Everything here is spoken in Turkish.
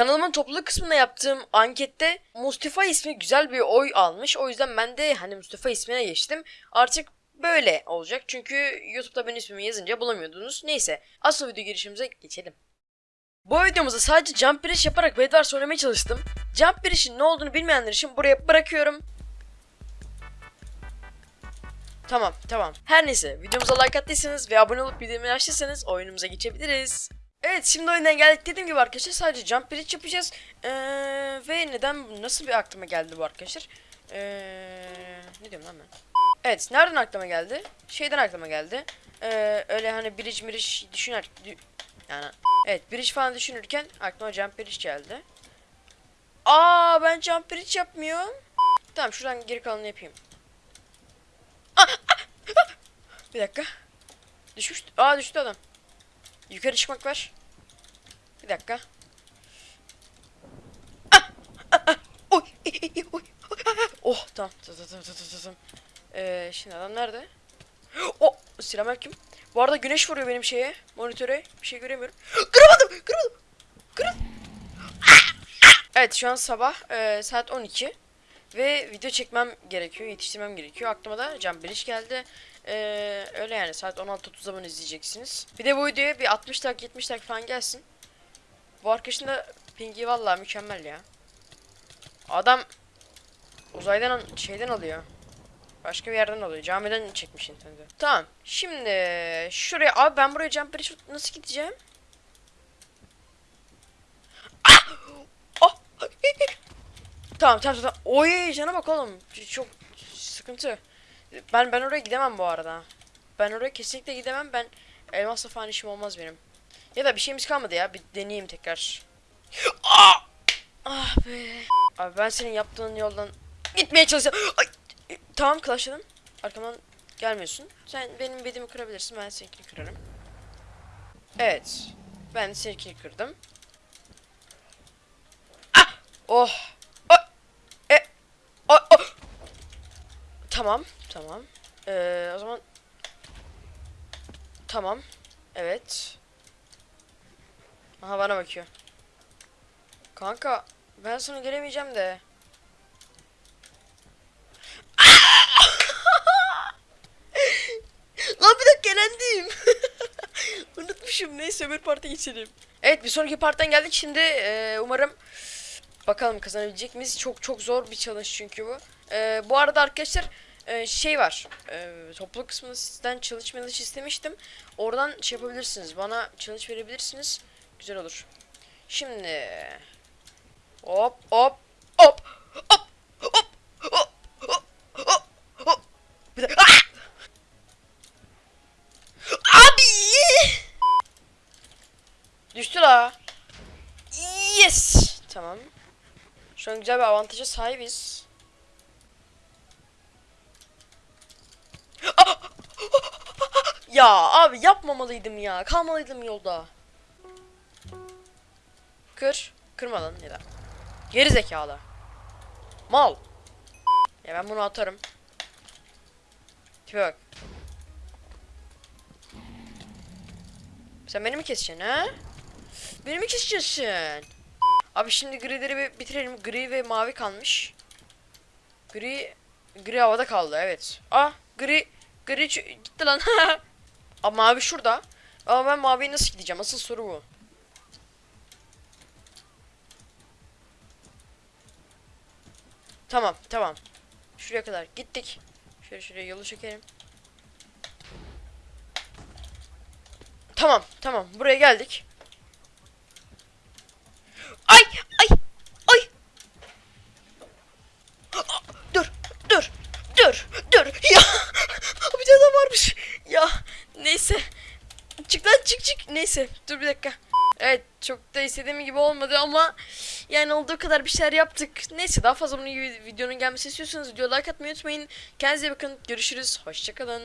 kanalımın topluluk kısmında yaptığım ankette Mustafa ismi güzel bir oy almış. O yüzden ben de hani Mustafa ismine geçtim. Artık böyle olacak. Çünkü YouTube'da benim ismimi yazınca bulamıyordunuz. Neyse asıl video girişimize geçelim. Bu videomuzda sadece jump bridge yaparak Bedwars oynamaya çalıştım. Jump bridge'in ne olduğunu bilmeyenler için buraya bırakıyorum. Tamam tamam. Her neyse videomuza like attıysanız ve abone olup bildirimleri açtıysanız oyunumuza geçebiliriz. Evet şimdi oyundan geldik dediğim gibi arkadaşlar sadece jump bridge yapacağız. Ee, ve neden nasıl bir aklıma geldi bu arkadaşlar? Ee, ne diyorum lan ben? Evet nereden aklıma geldi? Şeyden aklıma geldi. Ee, öyle hani bridge bridge düşüner dü- yani evet bridge falan düşünürken aklıma jump bridge geldi. Aa ben jump bridge yapmıyorum. Tamam şuradan geri kalanını yapayım. Ah, ah, ah! Bir dakika. Düşmüş. Aa düştü adam. Yukarı çıkmak var. Bir dakika. Ah, ah, ah. Oy, i, oy, oy, ah, ah. Oh tamam tamam tamam tamam tamam. Ee, şimdi adam nerede? Oh selamünaleyküm. Bu arada güneş vuruyor benim şeye monitöre. Bir şey göremiyorum. Kıramadım kıramadım. Kıramadım. Evet şu an sabah e, saat 12 ve video çekmem gerekiyor, yetiştirmem gerekiyor. Aklıma da Can Biriş geldi. Ee, öyle yani saat 16.30 zaman izleyeceksiniz. Bir de bu videoya bir 60 dakika 70 dakika falan gelsin. Bu arkadaşın da pingi vallahi mükemmel ya. Adam uzaydan şeyden alıyor. Başka bir yerden alıyor. Camiden çekmiş internete. Tamam. Şimdi şuraya abi ben buraya jump bridge nasıl gideceğim? Ah! Oh! Tamam tamam tamam. Oy cana bak oğlum. Çok sıkıntı. Ben ben oraya gidemem bu arada. Ben oraya kesinlikle gidemem. Ben elmasla falan işim olmaz benim. Ya da bir şeyimiz kalmadı ya. Bir deneyeyim tekrar. Ah! Ah be. Abi ben senin yaptığın yoldan gitmeye çalışacağım. Ay! Tamam Clash'ladım. Arkamdan gelmiyorsun. Sen benim bedimi kırabilirsin. Ben seninkini kırarım. Evet. Ben seninkini kırdım. Ah! Oh! Oh! E! Oh! oh! Tamam, tamam. Ee, o zaman Tamam. Evet. Aha bana bakıyor. Kanka ben sana gelemeyeceğim de. Lan bir dakika elendim. Unutmuşum. Neyse öbür parta geçelim. Evet bir sonraki parttan geldik. Şimdi e, umarım bakalım kazanabilecek miyiz? Çok çok zor bir challenge çünkü bu. E, bu arada arkadaşlar e, şey var. E, topluluk kısmında sizden challenge challenge istemiştim. Oradan şey yapabilirsiniz. Bana challenge verebilirsiniz. Güzel olur. Şimdi hop hop hop hop hop hop hop hop. Ah! Abi! Düştü la. Yes. Tamam. Şu an güzel bir avantaja sahibiz. Ah! Ya abi yapmamalıydım ya. Kalmalıydım yolda. Kır. Kırma lan ya da. Geri zekalı. Mal. Ya ben bunu atarım. Tipe. Sen beni mi keseceksin ha? Beni mi keseceksin? Abi şimdi grileri bitirelim. Gri ve mavi kalmış. Gri gri havada kaldı evet. Ah gri gri gitti lan. Ama mavi şurada. Ama ben maviye nasıl gideceğim? Asıl soru bu. Tamam tamam. Şuraya kadar gittik. Şöyle şuraya yolu çekelim. Tamam tamam buraya geldik. Ay ay ay. Dur dur dur dur ya. bir tane varmış. Ya neyse. Çık lan çık çık. Neyse dur bir dakika. Evet çok da istediğim gibi olmadı ama yani olduğu kadar bir şeyler yaptık. Neyse daha fazla bunun gibi videonun gelmesini istiyorsanız videoya like atmayı unutmayın. Kendinize bakın. Görüşürüz. Hoşçakalın.